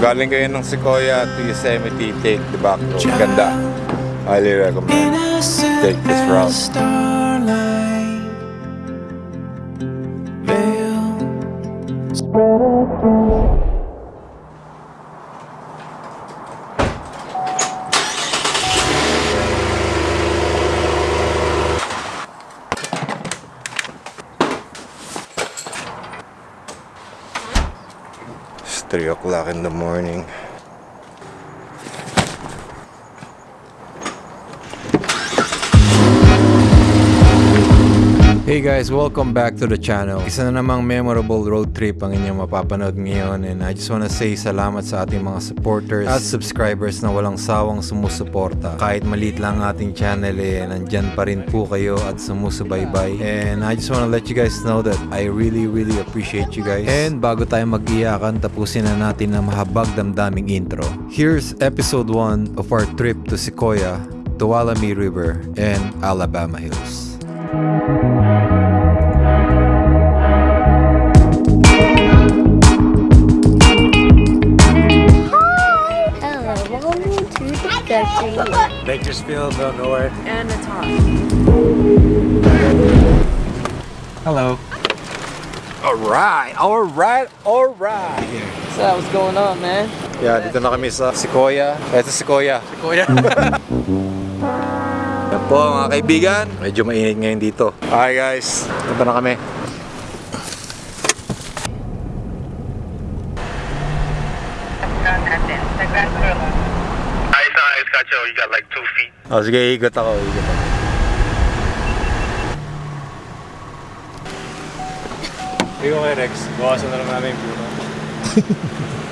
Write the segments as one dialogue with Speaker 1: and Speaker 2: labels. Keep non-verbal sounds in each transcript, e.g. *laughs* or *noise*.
Speaker 1: Kung galing kayo ng Sequoia to Yosemite, take the back road. Ganda. Highly recommend. Take this route. In the morning. Hey guys, welcome back to the channel. Isa na namang memorable road trip ang inyong mapapanood ngayon and I just wanna say salamat sa ating mga supporters at subscribers na walang sawang sumusuporta. Kahit maliit lang ang ating channel eh, nandyan pa rin po kayo at sumusubaybay. And I just wanna let you guys know that I really really appreciate you guys. And bago tayo mag-iyakan, tapusin na natin ang mahabag damdaming intro. Here's episode 1 of our trip to Sequoia, Tuolumne River, and Alabama Hills.
Speaker 2: Hello,
Speaker 1: Bakersfield, North.
Speaker 3: And it's hot.
Speaker 1: Hello. Alright, alright, alright.
Speaker 3: So what's going on, man?
Speaker 1: Yeah, dito na kami sa Sequoia. Ito Sequoia.
Speaker 3: Kuya. *laughs*
Speaker 1: Yan po mga kaibigan. Medyo mainit ngayon dito. Hi guys, punta na kami.
Speaker 4: Ayos na, ayos ka, Joe. You got like two feet.
Speaker 1: Oh, sige, ikot ako. Ikot ako. Ikaw kay Rex, bawasan na lang namin yung puno. *laughs*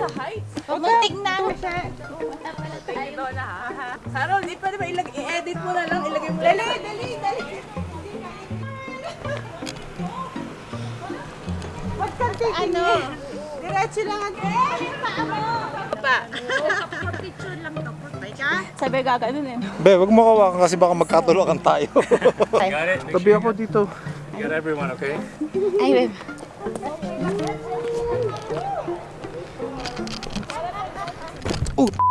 Speaker 2: sa heights. Muntik na siya. Ayun na ha.
Speaker 3: Saro, hindi pwede ba ilag- i-edit mo na lang, ilagay mo Dali, dali, dali.
Speaker 2: Ano?
Speaker 3: Diretso lang ang...
Speaker 2: Sabi gaganon eh.
Speaker 1: Be, wag mo kawakan kasi baka magkatulakan tayo. *laughs* Tabi ako dito.
Speaker 4: Get everyone, okay?
Speaker 2: Ay, babe.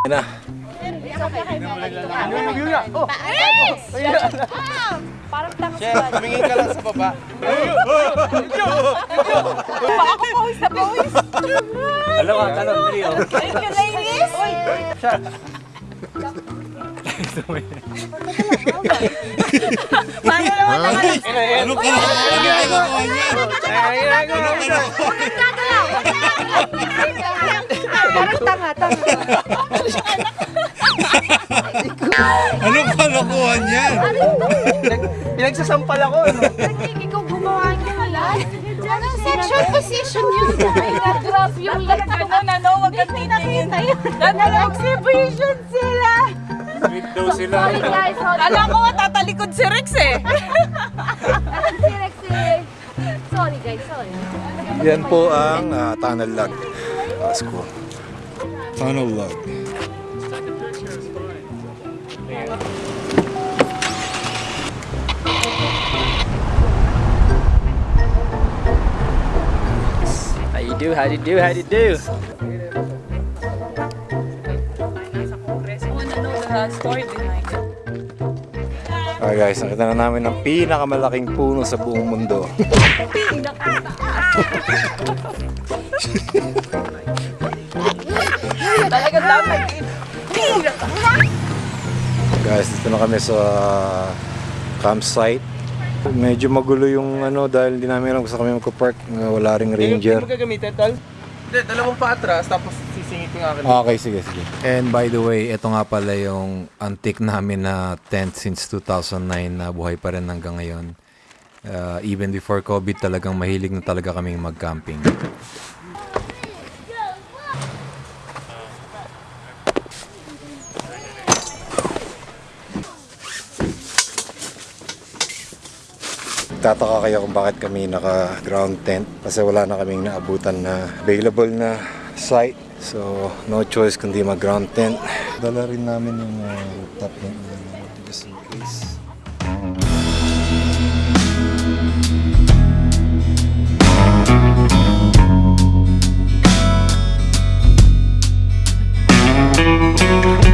Speaker 1: Na.
Speaker 2: Parang tanga sa
Speaker 1: Tumingin ka lang sa baba.
Speaker 2: Baka ko pawis na pawis.
Speaker 4: Hello, hello, trio.
Speaker 2: Thank you, ladies. Paano naman naman?
Speaker 1: Ano ka? Ano ginagawa niya?
Speaker 2: Parang tanga, tanga.
Speaker 1: Ano kalokohan yan?
Speaker 3: Pinagsasampal ako, no?
Speaker 2: Ikaw gumawa niya lahat. Anong sexual position yun? Nag-grab yung leg ko na ano, wag kang titingin. Nag-exhibition sila.
Speaker 4: Daw sila.
Speaker 2: Sorry guys, sorry.
Speaker 3: Alam ko nga tatalikod si Rex eh. *laughs*
Speaker 2: Si Rex eh. Sorry guys, sorry.
Speaker 1: Yan po ang ah, tunnel log. That's cool. Tunnel log.
Speaker 3: How you do, how you do, how you do? Story behind it.
Speaker 1: Okay guys, nakita na namin ang pinakamalaking puno sa buong mundo. *laughs*
Speaker 3: Talagang dapat
Speaker 1: Guys, dito na kami sa campsite. Medyo magulo yung ano dahil hindi namin alam kung saan kami magpa-park. Uh, Wala ring ranger.
Speaker 5: Hindi mo gagamitin, tol? Hindi, dalawang pa atras, tapos singit ko nga kanina.
Speaker 1: Okay, sige, sige. And by the way, ito nga pala yung antique namin na tent since 2009 na buhay pa rin hanggang ngayon. Uh, even before COVID, talagang mahilig na talaga kaming mag-camping. Tataka kayo kung bakit kami naka-ground tent kasi wala na kaming naabutan na available na site So, no choice kundi mag-ground tent. Dala rin namin yung uh, rooftop tent namin just in case.
Speaker 6: Oh,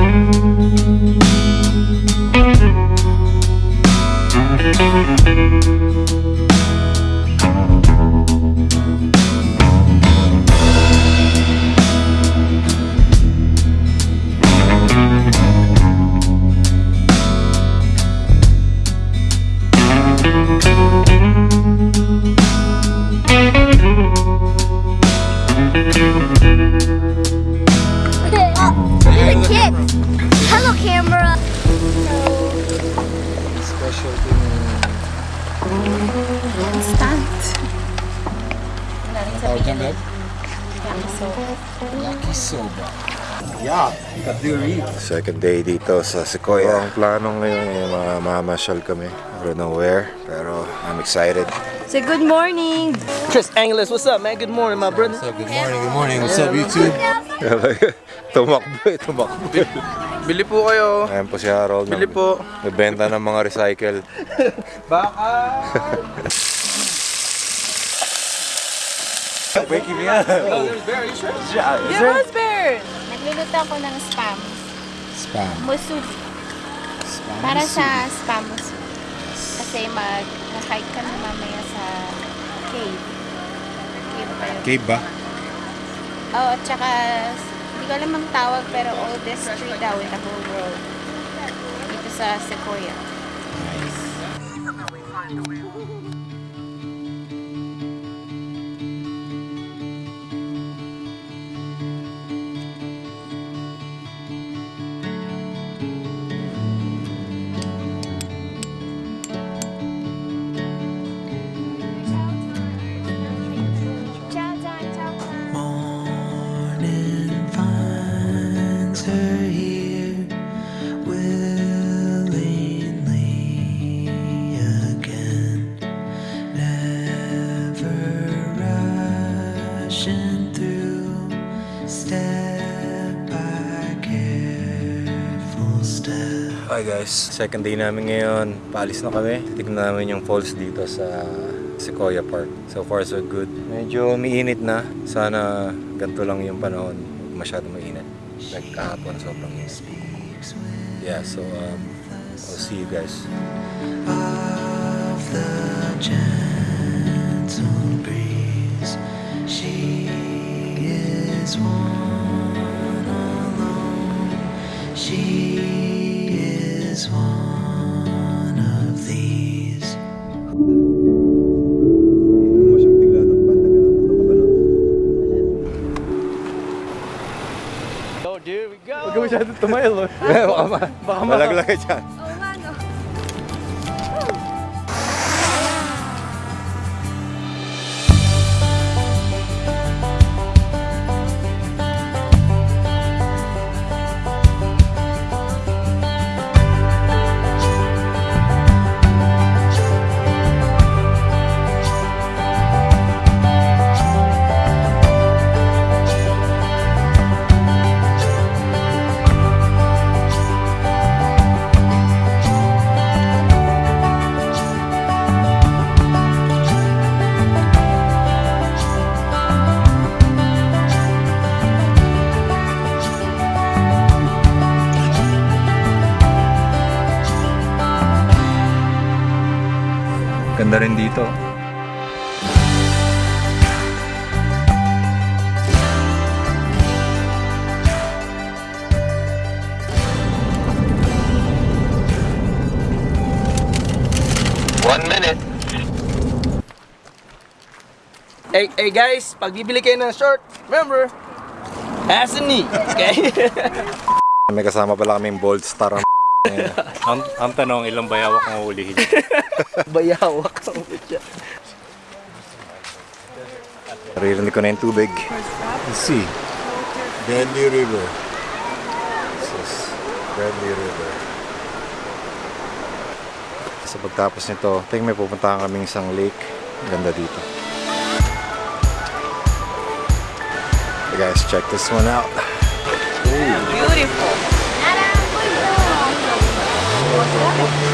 Speaker 1: tawag niya, Beb? Yakisoba. Yeah, kadiri. Second day dito sa Sequoia. ang plano ngayon ay mamamasyal kami. I don't know where, pero I'm excited.
Speaker 2: Say good morning.
Speaker 5: Chris Angeles, what's up, man? Good morning, my brother.
Speaker 1: good morning, good morning. What's up, YouTube? *laughs* tumakbo eh, tumakbo.
Speaker 5: Bili po kayo.
Speaker 1: Ayan po si Harold.
Speaker 5: Bili po.
Speaker 1: Nagbenta ng mga recycle. *laughs*
Speaker 5: Baka. *laughs*
Speaker 1: Waking me up.
Speaker 2: Your husband.
Speaker 6: Nagluluto ako ng spam.
Speaker 1: Spam.
Speaker 6: Musubi. Para sa spam musubi. Kasi mag-hike kami mamaya sa cave. Cave ba yun?
Speaker 1: Cave ba?
Speaker 6: Oo, at saka hindi ko alam ang tawag pero oldest tree daw in the whole world. Dito sa Sequoia. Ciao,
Speaker 1: Hi guys, second day namin ngayon. Paalis na kami. Tignan namin yung falls dito sa Sequoia Park. So far so good. Medyo umiinit na. Sana ganito lang yung panahon. Masyado mainit. Like kahapon, sobrang init. Yeah, so um, I'll see you guys.
Speaker 7: of the gentle breeze. She is one alone. She is one of these.
Speaker 1: mo siyang bigla ng banda ganun. Ano ba nun?
Speaker 5: Oh, dude, we go. Huwag ka masyado tumayo, oh. *laughs*
Speaker 1: baka ma... Baka malaglag ka dyan. Rin dito.
Speaker 5: Hey, hey guys, pag bibili kayo ng short, remember, ass and knee, okay? *laughs*
Speaker 1: May kasama pala kaming bold star. *laughs*
Speaker 4: Ang, ang tanong, ilang bayawak ang ulihin? *laughs*
Speaker 5: Bayawak ang siya.
Speaker 1: Naririnig ko na yung tubig.
Speaker 8: sea. Deadly River.
Speaker 1: This is Bradley River. So pagtapos nito, I think may pupuntahan kaming isang lake. Ganda dito. You guys, check this one out.
Speaker 3: Beautiful.
Speaker 1: Nag-shower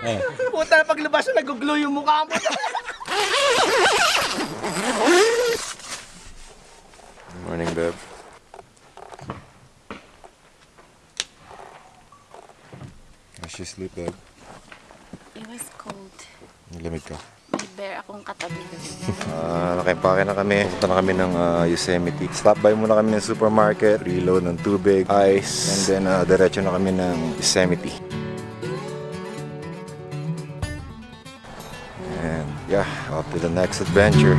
Speaker 5: no. *laughs* Puta, paglabas na nag-glow yung mukha mo.
Speaker 1: Morning, babe. How's she sleep, babe?
Speaker 6: It was cold.
Speaker 1: Lamig ka.
Speaker 6: May bear akong katabi.
Speaker 1: Ah, nakimpake na kami. Punta na kami ng ah, Yosemite. Stop by muna kami ng supermarket, reload ng tubig, ice, and then uh, diretso na kami ng Yosemite. To the next adventure.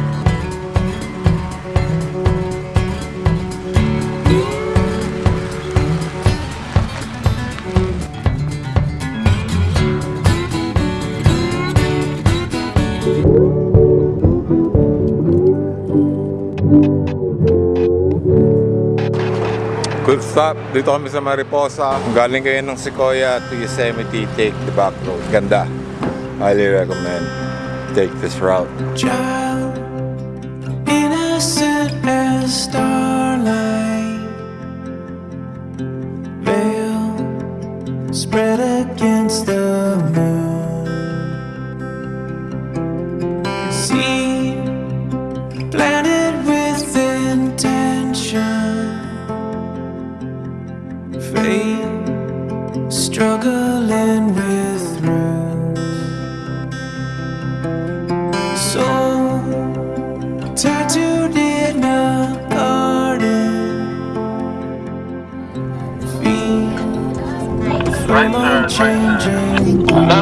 Speaker 1: Quick stop. Dito kami sa Mariposa. Kung galing kayo ng Sequoia to Yosemite, take the back road. Ganda. Highly recommend. Take this route.
Speaker 7: child, innocent as starlight, veil spread against the moon. Seed planted with intention,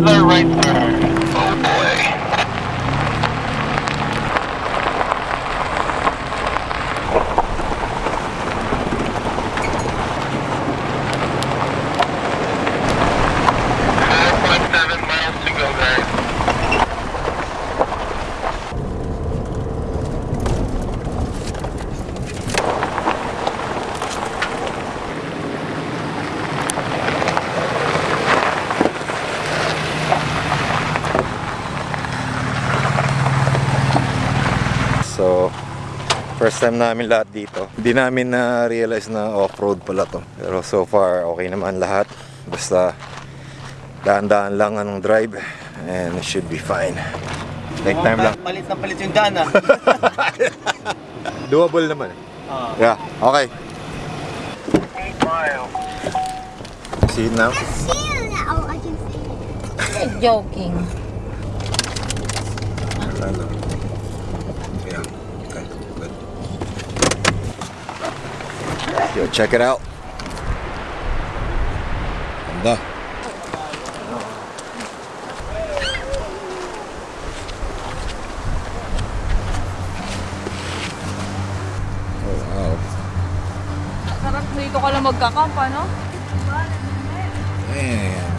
Speaker 9: Another right turn.
Speaker 1: First time namin lahat dito. Hindi namin na-realize na off-road pala to. Pero so far, okay naman lahat. Basta, Daan-daan lang anong drive and it should be fine. Take time lang.
Speaker 5: Palit na palit yung daan ah. *laughs*
Speaker 1: Doable naman. Yeah, okay. See it now?
Speaker 2: Oh, I can see it.
Speaker 6: Joking.
Speaker 1: Yeah, okay, good. Yo, check it out. Ganda. Oh, wow.
Speaker 3: Sarap dito ka lang magkakamp, ano?
Speaker 1: Damn.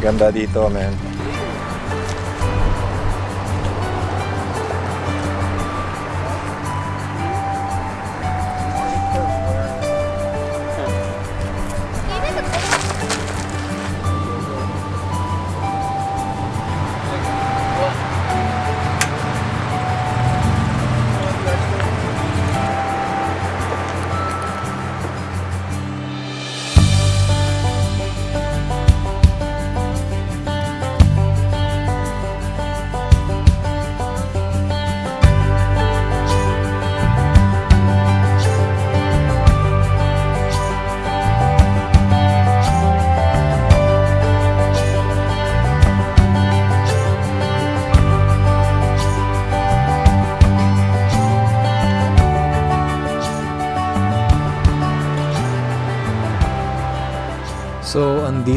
Speaker 1: Ganda dito, man.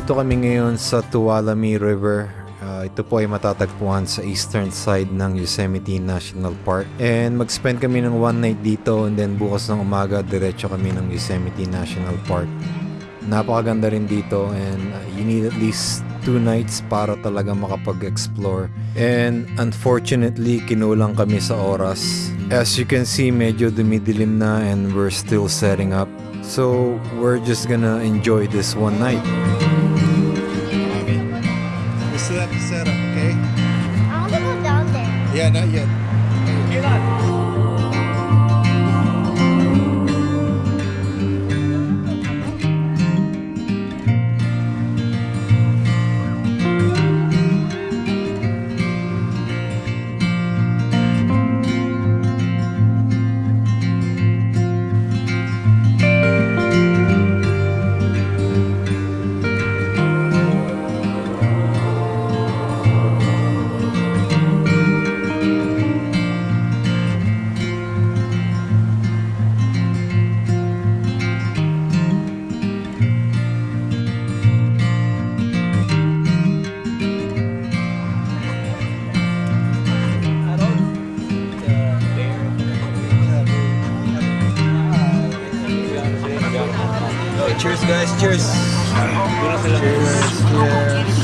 Speaker 1: So, andito kami ngayon sa Tuolumne River. Ah, ito po ay matatagpuan sa eastern side ng Yosemite National Park. And mag-spend kami ng one night dito and then bukas ng umaga diretso kami ng Yosemite National Park. Napakaganda rin dito and uh, you need at least two nights para talaga makapag-explore. And unfortunately, kinulang kami sa oras. As you can see, medyo dumidilim na and we're still setting up. So, we're just gonna enjoy this one night.
Speaker 8: Not yet.
Speaker 1: Cheers guys, cheers! Cheers, cheers!